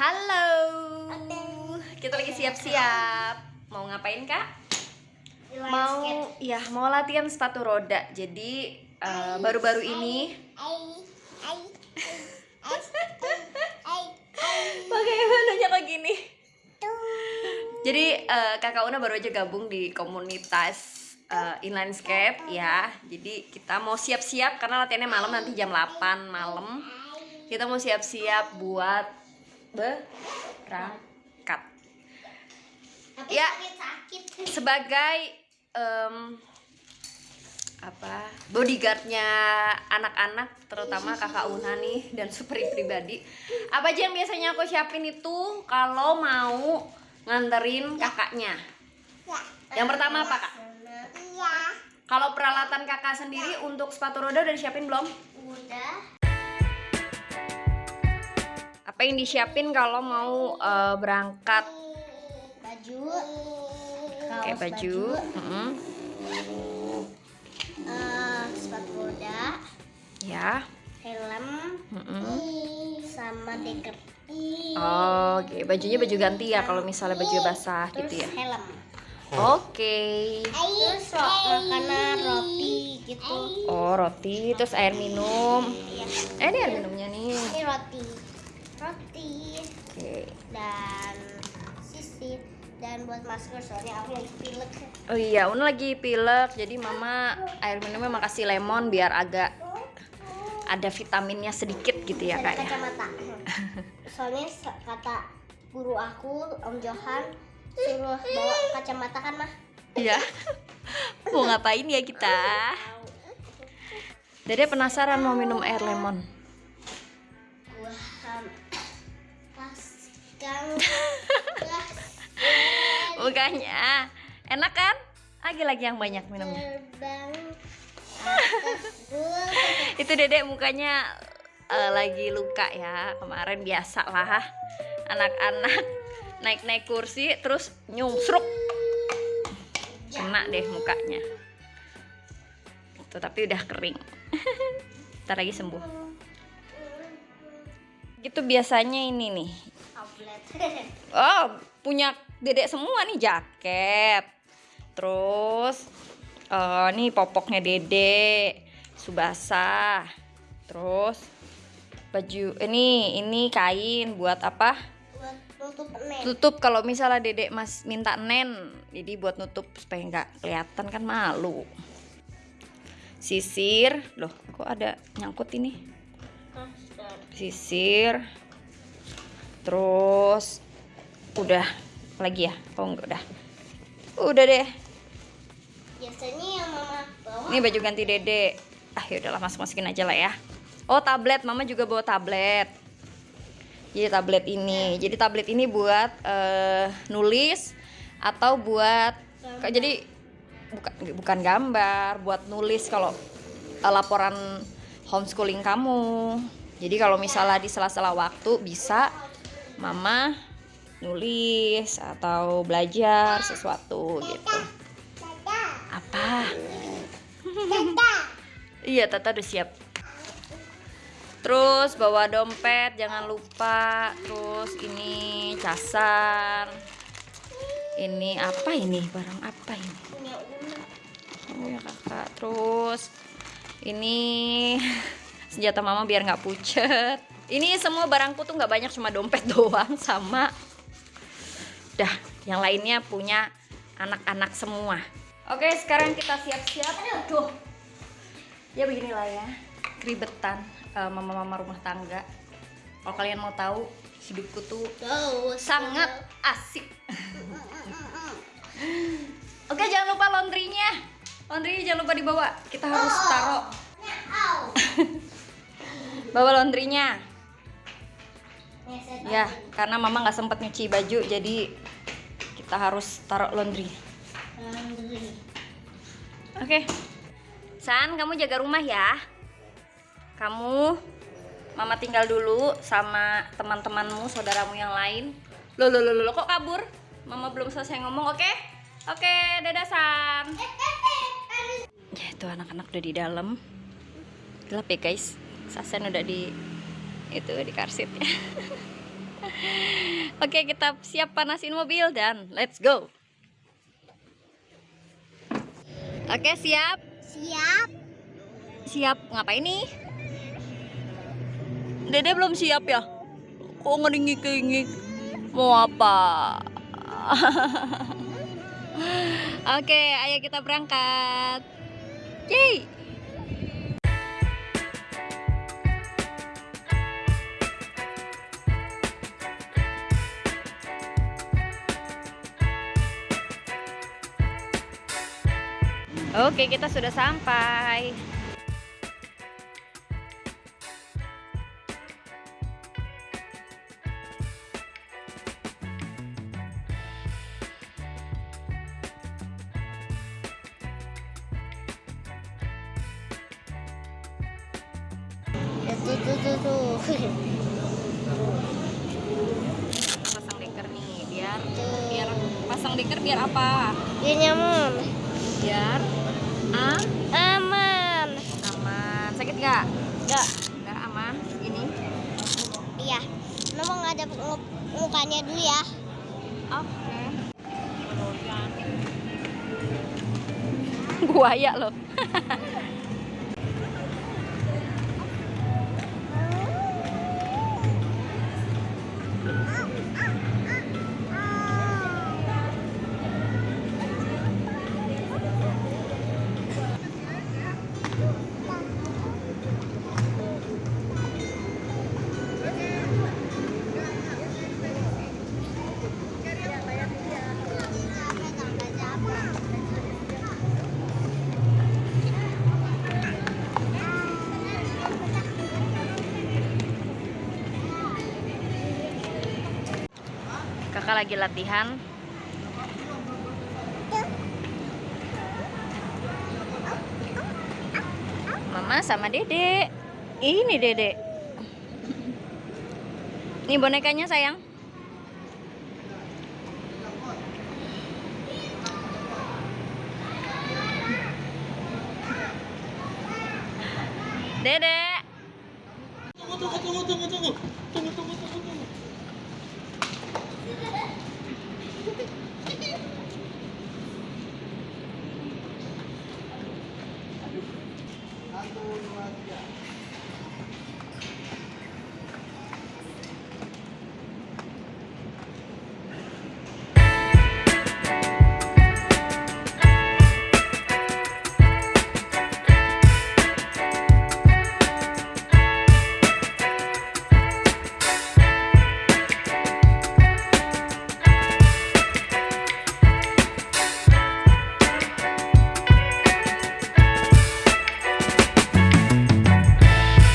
Halo. Kita lagi siap-siap. Mau ngapain, Kak? Mau ya, mau latihan sepatu roda. Jadi eh, baru-baru ini Bagaimana kayak gini? Jadi eh, Kakak Una baru aja gabung di komunitas eh, inline skate ya. Jadi kita mau siap-siap karena latihannya malam nanti jam 8 malam. Kita mau siap-siap buat berangkat. Ya. Sebagai em, apa bodyguardnya anak-anak terutama kakak Una nih dan supri pribadi apa aja yang biasanya aku siapin itu kalau mau nganterin kakaknya? Yang pertama apa kak? Iya, kalau peralatan kakak sendiri untuk sepatu roda udah disiapin belum? Udah. Apa yang disiapin kalau mau eh, berangkat Baju. kayak kaos baju Mm-mm. eh, sepatu roda, ya helm, Mm-mm. sama deker. Oh, oke bajunya baju ganti ya kalau misalnya baju basah Terus gitu ya helm. oke Terus ro- makanan roti gitu. oh roti terus air minum Iya. eh ini air minumnya nih Ini roti. Roti oke dan sisir dan buat masker soalnya aku lagi pilek. Oh iya, Una lagi pilek, jadi mama air minumnya makasih lemon biar agak ada vitaminnya sedikit gitu ya kak ya. kacamata. Soalnya kata guru aku Om Johan suruh bawa kacamata kan mah. Iya. Mau ngapain ya kita? Dede penasaran mau minum air lemon. Bukannya enak kan? Lagi-lagi yang banyak minumnya. Itu Dede mukanya eh, lagi luka ya. Kemarin biasa lah. Anak-anak naik-naik kursi terus nyungsruk. Kena deh mukanya. Itu tapi udah kering. Ntar lagi sembuh gitu biasanya ini nih. Oh punya dedek semua nih jaket. Terus eh nih popoknya dedek subasa. Terus baju ini ini kain buat apa? Buat nutup nen. tutup kalau misalnya dedek mas minta nen jadi buat nutup supaya nggak kelihatan kan malu. Sisir loh kok ada nyangkut ini sisir terus udah lagi ya? Oh enggak udah. Udah deh. Biasanya yang mama bawa ini baju ganti dede. Ah yaudahlah masuk masukin aja lah ya. Oh tablet. Mama juga bawa tablet. Jadi tablet ini. Jadi tablet ini buat eh, nulis atau buat kayak jadi bukan bukan gambar buat nulis kalau eh, laporan homeschooling kamu jadi kalau misalnya di sela-sela waktu bisa mama nulis atau belajar sesuatu gitu apa Iya, Tata udah siap. Terus bawa dompet, jangan lupa. Terus ini casan. Ini apa ini? Barang apa ini? Oh ya kakak. Terus ini senjata mama biar nggak pucet. Ini semua barangku tuh nggak banyak, cuma dompet doang sama. Dah, yang lainnya punya anak-anak semua. Oke, sekarang kita siap-siap. Aduh, ya beginilah ya keribetan eh, mama-mama rumah tangga kalau kalian mau tahu hidupku tuh sangat asik oke jangan lupa laundrynya laundrynya jangan lupa dibawa kita harus taruh bawa laundrynya ya karena mama nggak sempet nyuci baju jadi kita harus taruh laundry. Oke. San, kamu jaga rumah ya. Kamu Mama tinggal dulu sama teman-temanmu, saudaramu yang lain. Loh, loh, loh, loh, kok kabur? Mama belum selesai ngomong, oke? Oke, dadah San. Ya, itu anak-anak udah di dalam. Gelap ya, guys. Sasen udah di itu di karsit ya. Oke, kita siap panasin mobil dan let's go. Oke, siap. Siap. Siap ngapain nih? Dede belum siap ya? Kok ngeringik-ringik? Mau apa? Oke, ayo kita berangkat. Yeay! Oke, kita sudah sampai. Tuh tuh tuh tuh. Pasang deker nih, biar Tuh. biar pasang deker biar apa? Dia nyaman. Biar ah, Aman. aman. Sakit nggak? Enggak. Nggak aman. Ini. Iya. Mama nggak ada mu- mukanya dulu ya. Oke. Buaya loh. kakak lagi latihan. Mama sama dede. Ini dede. Ini bonekanya sayang. Dede. Tunggu tunggu tunggu tunggu tunggu.